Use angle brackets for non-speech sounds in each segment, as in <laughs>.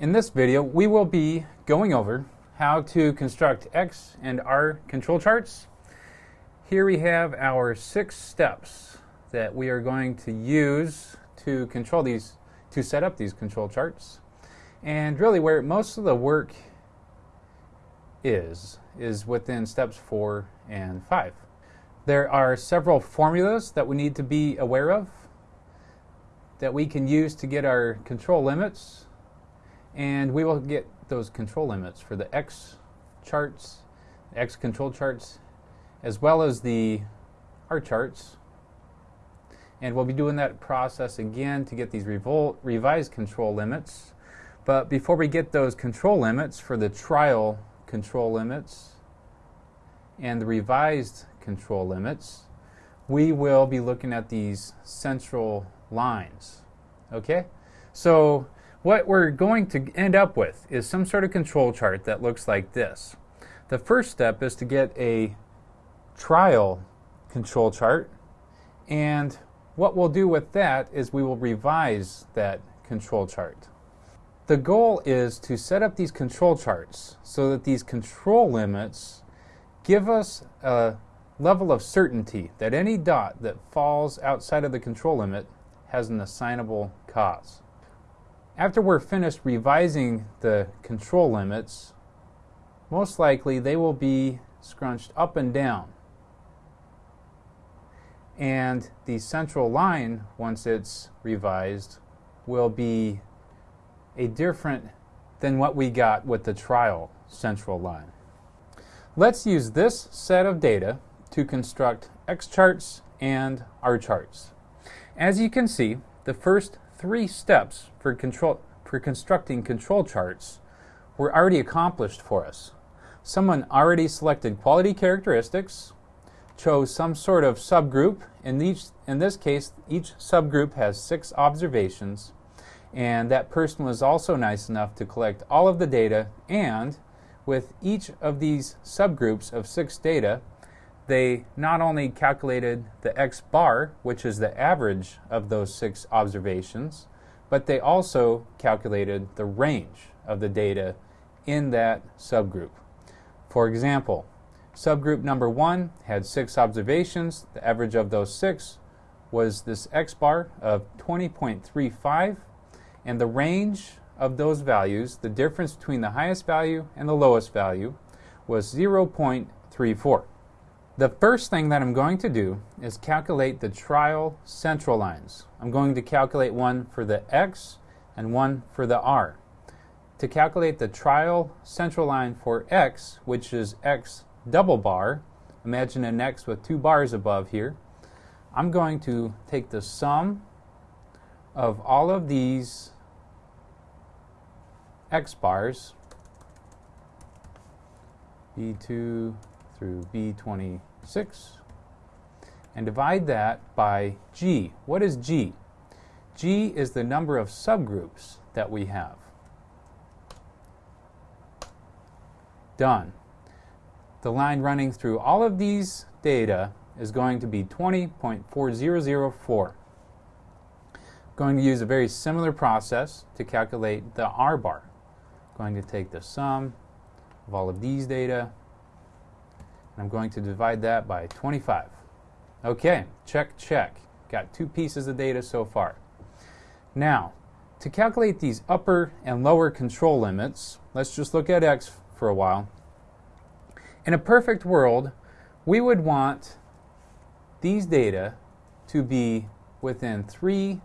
In this video, we will be going over how to construct X and R control charts. Here we have our six steps that we are going to use to control these, to set up these control charts. And really where most of the work is, is within steps four and five. There are several formulas that we need to be aware of that we can use to get our control limits and we will get those control limits for the X charts, X control charts, as well as the R charts. And we'll be doing that process again to get these revised control limits. But before we get those control limits for the trial control limits and the revised control limits, we will be looking at these central lines. Okay? So what we're going to end up with is some sort of control chart that looks like this. The first step is to get a trial control chart and what we'll do with that is we will revise that control chart. The goal is to set up these control charts so that these control limits give us a level of certainty that any dot that falls outside of the control limit has an assignable cause. After we're finished revising the control limits, most likely they will be scrunched up and down. And the central line, once it's revised, will be a different than what we got with the trial central line. Let's use this set of data to construct X charts and R charts. As you can see, the first three steps for, control, for constructing control charts were already accomplished for us. Someone already selected quality characteristics, chose some sort of subgroup. In, each, in this case, each subgroup has six observations, and that person was also nice enough to collect all of the data, and with each of these subgroups of six data, they not only calculated the x bar, which is the average of those six observations, but they also calculated the range of the data in that subgroup. For example, subgroup number one had six observations. The average of those six was this x bar of 20.35, and the range of those values, the difference between the highest value and the lowest value, was 0.34. The first thing that I'm going to do is calculate the trial central lines. I'm going to calculate one for the X and one for the R. To calculate the trial central line for X, which is X double bar, imagine an X with two bars above here, I'm going to take the sum of all of these X bars, B2 through B26 and divide that by G. What is G? G is the number of subgroups that we have. Done. The line running through all of these data is going to be 20.4004. Going to use a very similar process to calculate the R bar. Going to take the sum of all of these data I'm going to divide that by 25. Okay, check, check. Got two pieces of data so far. Now, to calculate these upper and lower control limits, let's just look at x for a while. In a perfect world, we would want these data to be within three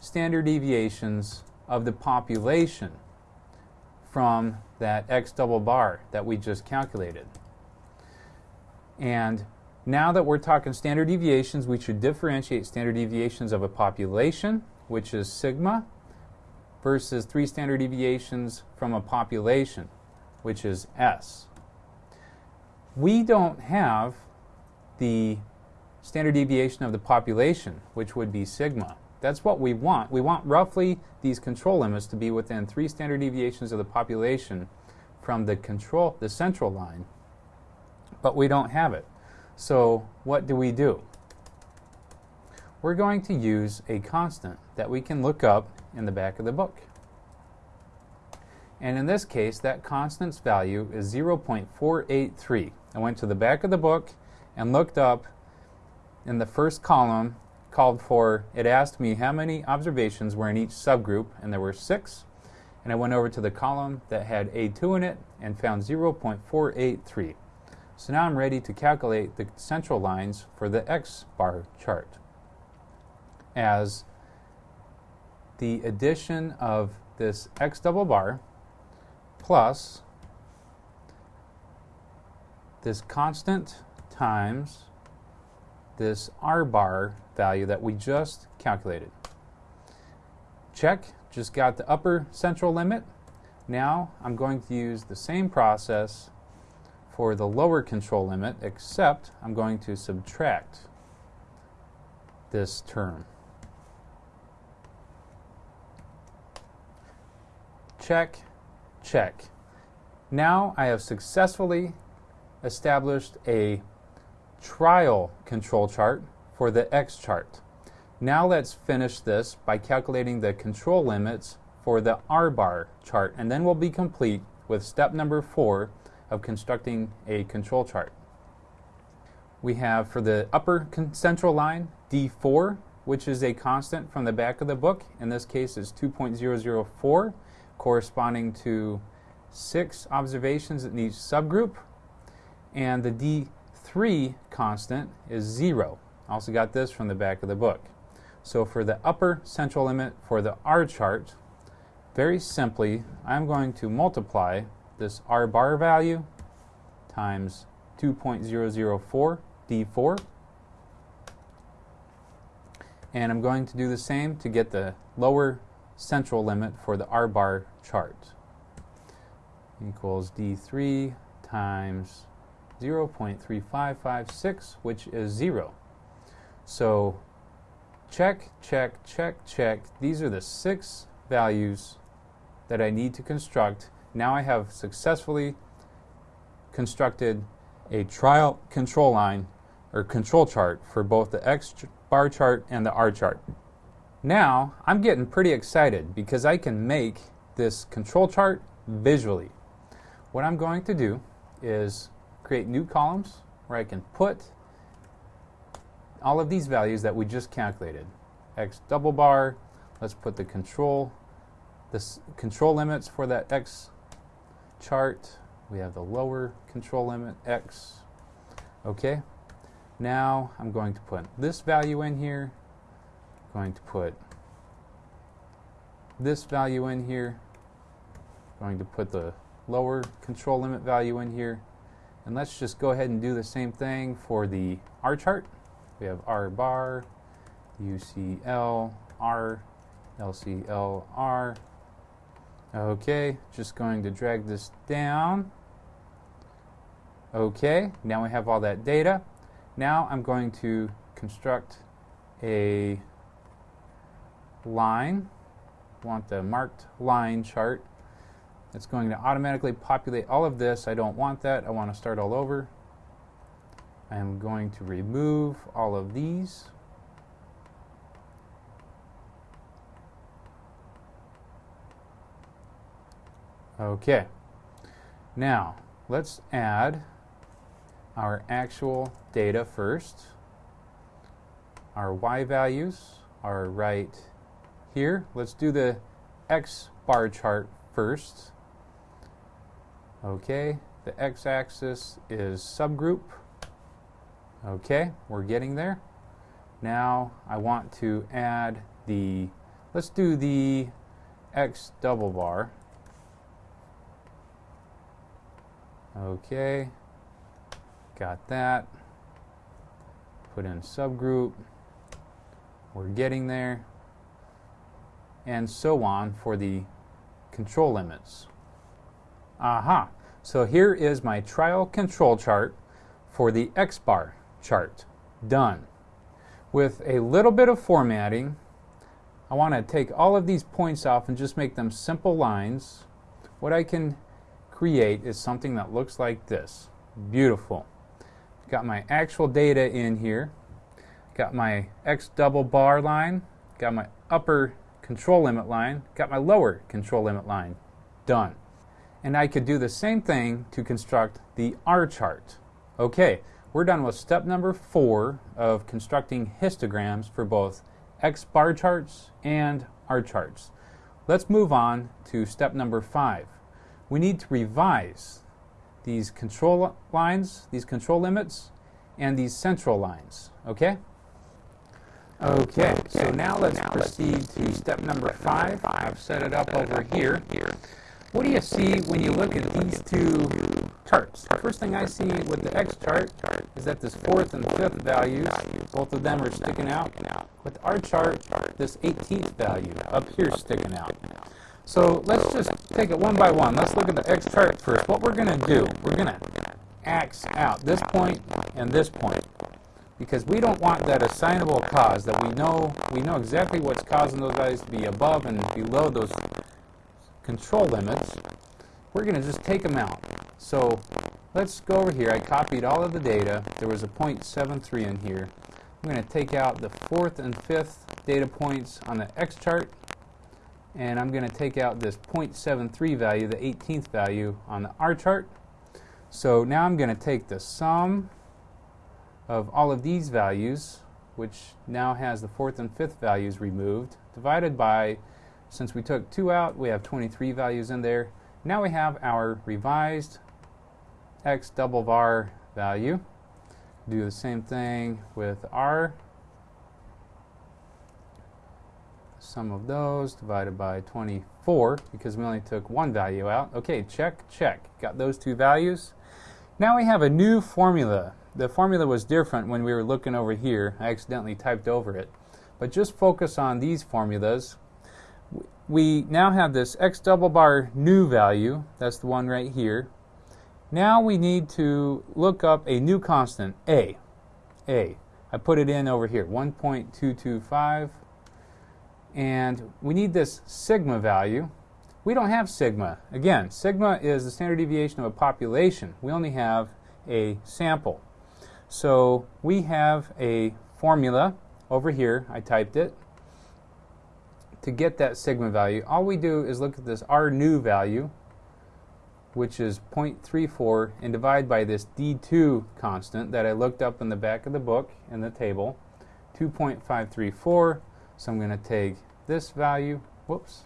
standard deviations of the population from that x double bar that we just calculated. And now that we're talking standard deviations, we should differentiate standard deviations of a population, which is sigma, versus three standard deviations from a population, which is S. We don't have the standard deviation of the population, which would be sigma. That's what we want. We want roughly these control limits to be within three standard deviations of the population from the control, the central line, but we don't have it. So what do we do? We're going to use a constant that we can look up in the back of the book. And in this case, that constant's value is 0.483. I went to the back of the book and looked up in the first column, called for, it asked me how many observations were in each subgroup, and there were six. And I went over to the column that had A2 in it and found 0.483. So now I'm ready to calculate the central lines for the X bar chart as the addition of this X double bar plus this constant times this R bar value that we just calculated. Check, just got the upper central limit. Now I'm going to use the same process for the lower control limit, except I'm going to subtract this term. Check, check. Now I have successfully established a trial control chart for the X chart. Now let's finish this by calculating the control limits for the R bar chart, and then we'll be complete with step number four of constructing a control chart. We have for the upper central line D4, which is a constant from the back of the book. In this case, is 2.004, corresponding to six observations in each subgroup. And the D3 constant is zero. Also got this from the back of the book. So for the upper central limit for the R chart, very simply, I'm going to multiply this R bar value times 2.004 D4. And I'm going to do the same to get the lower central limit for the R bar chart. Equals D3 times 0.3556, which is 0. So check, check, check, check. These are the six values that I need to construct. Now I have successfully constructed a trial control line or control chart for both the X bar chart and the R chart. Now I'm getting pretty excited because I can make this control chart visually. What I'm going to do is create new columns where I can put all of these values that we just calculated. X double bar, let's put the control, this control limits for that X chart. We have the lower control limit, X. Okay, now I'm going to put this value in here, going to put this value in here, going to put the lower control limit value in here, and let's just go ahead and do the same thing for the R chart. We have R bar, UCL, R, LCL, R. Okay, just going to drag this down. Okay, now we have all that data. Now I'm going to construct a line. want the marked line chart. It's going to automatically populate all of this. I don't want that. I want to start all over. I'm going to remove all of these. Okay. Now, let's add our actual data first. Our y values are right here. Let's do the x bar chart first. Okay, the x-axis is subgroup. Okay, we're getting there. Now I want to add the, let's do the X double bar. Okay, got that. Put in subgroup. We're getting there. And so on for the control limits. Aha, so here is my trial control chart for the X bar chart. Done. With a little bit of formatting, I want to take all of these points off and just make them simple lines. What I can create is something that looks like this. Beautiful. Got my actual data in here. Got my X double bar line. Got my upper control limit line. Got my lower control limit line. Done. And I could do the same thing to construct the R chart. Okay, we're done with step number four of constructing histograms for both X bar charts and R charts. Let's move on to step number five. We need to revise these control lines, these control limits, and these central lines, okay? Okay, so now let's proceed to step number five. I've set it up over here. Here. What do you see when you look at these two charts? First thing I see with the X chart is that this fourth and fifth values, both of them are sticking out. With our chart, this 18th value up here sticking out. So let's just take it one by one. Let's look at the X chart first. What we're going to do, we're going to X out this point and this point. Because we don't want that assignable cause that we know we know exactly what's causing those values to be above and below those control limits. We're going to just take them out. So let's go over here. I copied all of the data. There was a 0.73 in here. I'm going to take out the fourth and fifth data points on the X chart and I'm going to take out this 0.73 value the 18th value on the R chart so now I'm going to take the sum of all of these values, which now has the fourth and fifth values removed, divided by, since we took 2 out, we have 23 values in there. Now we have our revised x double bar value. Do the same thing with r. Sum of those divided by 24 because we only took one value out. Okay, check, check. Got those two values. Now we have a new formula the formula was different when we were looking over here. I accidentally typed over it. But just focus on these formulas. We now have this x double bar new value. That's the one right here. Now we need to look up a new constant, a. a. I put it in over here, 1.225. And we need this sigma value. We don't have sigma. Again, sigma is the standard deviation of a population. We only have a sample. So we have a formula over here, I typed it, to get that sigma value. All we do is look at this R new value, which is 0.34, and divide by this D2 constant that I looked up in the back of the book in the table, 2.534. So I'm going to take this value, whoops,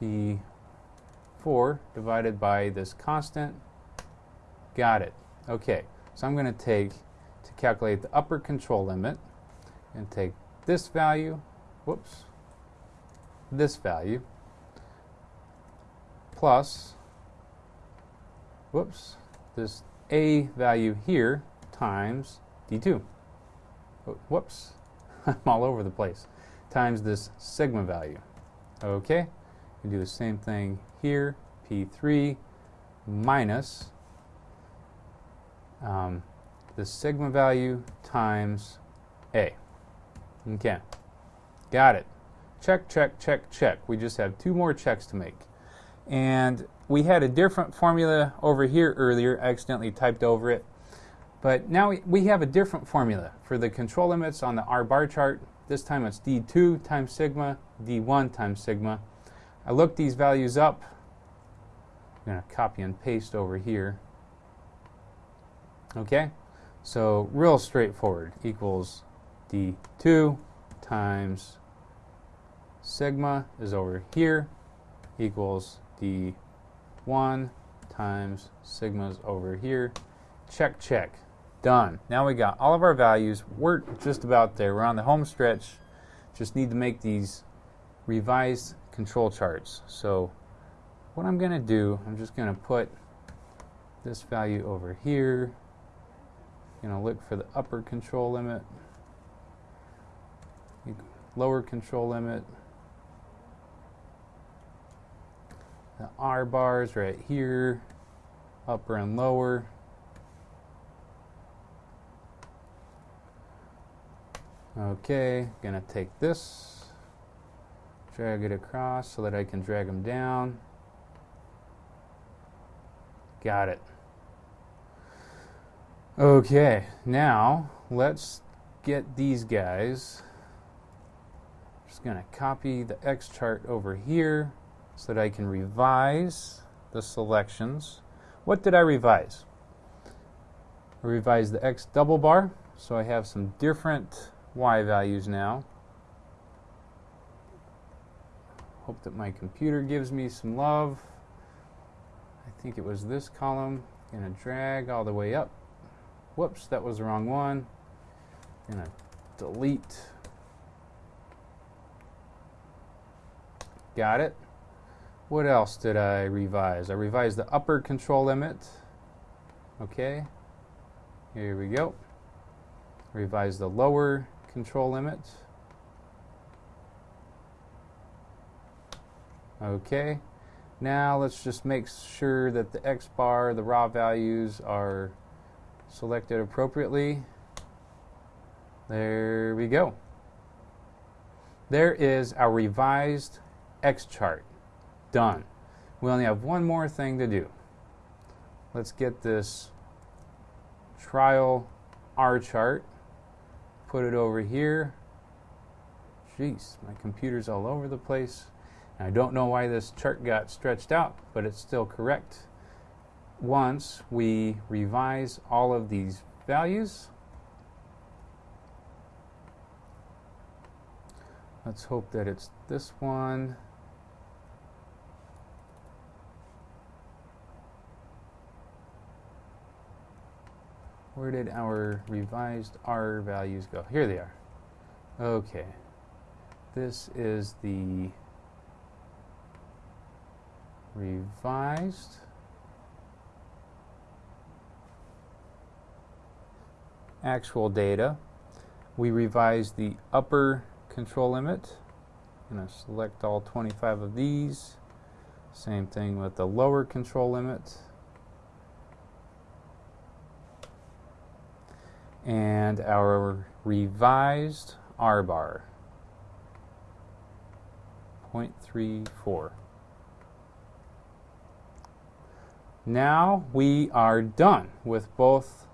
P4 divided by this constant. Got it. Okay. So I'm going to take, to calculate the upper control limit, and take this value, whoops, this value, plus, whoops, this A value here times D2. Whoops, <laughs> I'm all over the place. Times this sigma value. Okay, you do the same thing here, P3 minus um, the sigma value times A. Okay, got it. Check, check, check, check. We just have two more checks to make. And we had a different formula over here earlier. I accidentally typed over it. But now we, have a different formula for the control limits on the R bar chart. This time it's D2 times sigma, D1 times sigma. I look these values up. I'm going to copy and paste over here. Okay, so real straightforward equals d2 times sigma is over here equals d1 times sigma is over here. Check, check. Done. Now we got all of our values. We're just about there. We're on the home stretch. Just need to make these revised control charts. So what I'm going to do, I'm just going to put this value over here going to look for the upper control limit, lower control limit, the R bars right here, upper and lower. Okay, gonna take this, drag it across so that I can drag them down. Got it. Okay, now let's get these guys. Just going to copy the X chart over here so that I can revise the selections. What did I revise? I revised the x double bar, so I have some different y values now. Hope that my computer gives me some love. I think it was this column. Gonna drag all the way up. Whoops, that was the wrong one. Gonna delete. Got it. What else did I revise? I revised the upper control limit. Okay. Here we go. Revise the lower control limit. Okay. Now let's just make sure that the X bar, the raw values are selected appropriately. There we go. There is our revised X chart. Done. We only have one more thing to do. Let's get this trial R chart, put it over here. Jeez, my computer's all over the place. I don't know why this chart got stretched out, but it's still correct. Once we revise all of these values, let's hope that it's this one. Where did our revised R values go? Here they are. Okay. This is the revised actual data. We revised the upper control limit. I'm going to select all 25 of these. Same thing with the lower control limit. And our revised R bar, 0.34. Now we are done with both.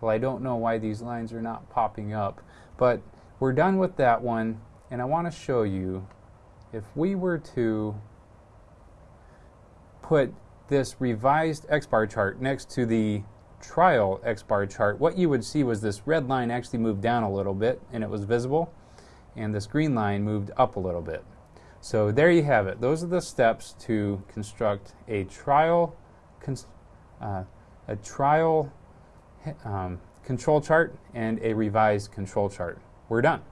Well, I don't know why these lines are not popping up, but we're done with that one. And I want to show you if we were to put this revised X-bar chart next to the trial X-bar chart, what you would see was this red line actually moved down a little bit and it was visible, and this green line moved up a little bit. So there you have it. Those are the steps to construct a trial uh, a trial um, control chart and a revised control chart. We're done.